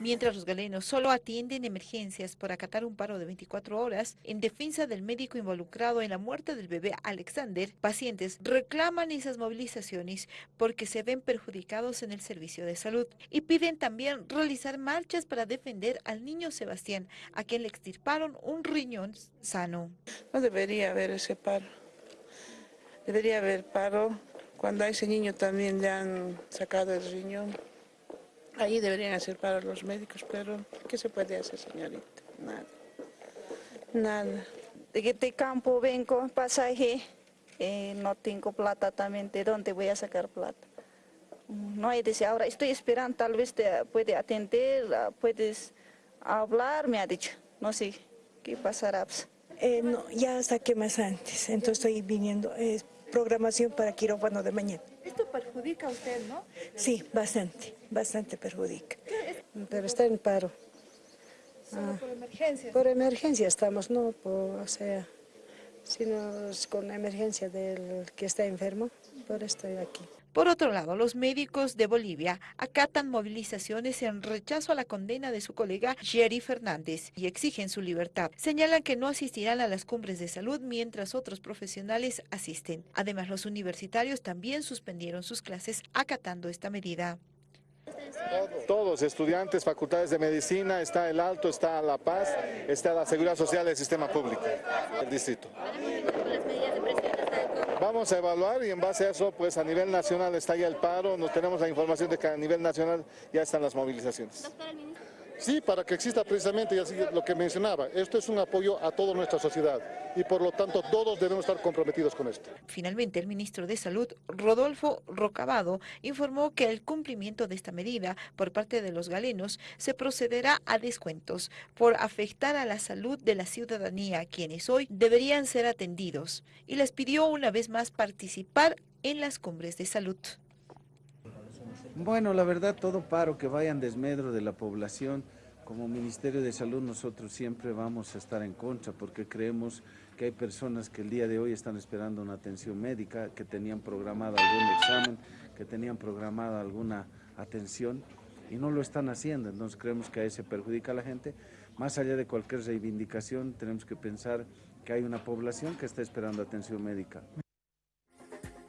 Mientras los galenos solo atienden emergencias por acatar un paro de 24 horas, en defensa del médico involucrado en la muerte del bebé Alexander, pacientes reclaman esas movilizaciones porque se ven perjudicados en el servicio de salud y piden también realizar marchas para defender al niño Sebastián, a quien le extirparon un riñón sano. No debería haber ese paro. Debería haber paro cuando a ese niño también le han sacado el riñón. Ahí deberían hacer paro los médicos, pero ¿qué se puede hacer, señorita? Nada. Nada. De, de campo vengo, pasaje, eh, no tengo plata también, ¿de dónde voy a sacar plata? No hay dice, ahora estoy esperando, tal vez te puede atender, ah, puedes hablar, me ha dicho, no sé qué pasará. Eh, no, ya saqué más antes, entonces estoy viniendo, es programación para quirófano de mañana. Esto perjudica a usted, ¿no? Sí, bastante, bastante perjudica. Pero está en paro. Solo por emergencia. Por emergencia estamos, no por, o sea, sino con la emergencia del que está enfermo, por otro lado, los médicos de Bolivia acatan movilizaciones en rechazo a la condena de su colega Jerry Fernández y exigen su libertad. Señalan que no asistirán a las cumbres de salud mientras otros profesionales asisten. Además, los universitarios también suspendieron sus clases acatando esta medida. Todos, estudiantes, facultades de medicina, está el Alto, está La Paz, está la Seguridad Social del Sistema Público del distrito. Vamos a evaluar y en base a eso, pues a nivel nacional está ya el paro, nos tenemos la información de que a nivel nacional ya están las movilizaciones. Sí, para que exista precisamente lo que mencionaba, esto es un apoyo a toda nuestra sociedad y por lo tanto todos debemos estar comprometidos con esto. Finalmente, el ministro de Salud, Rodolfo Rocabado, informó que el cumplimiento de esta medida por parte de los galenos se procederá a descuentos por afectar a la salud de la ciudadanía, quienes hoy deberían ser atendidos, y les pidió una vez más participar en las cumbres de salud. Bueno, la verdad, todo paro que vaya en desmedro de la población, como Ministerio de Salud nosotros siempre vamos a estar en contra porque creemos que hay personas que el día de hoy están esperando una atención médica, que tenían programado algún examen, que tenían programada alguna atención y no lo están haciendo, entonces creemos que ahí se perjudica a la gente. Más allá de cualquier reivindicación, tenemos que pensar que hay una población que está esperando atención médica.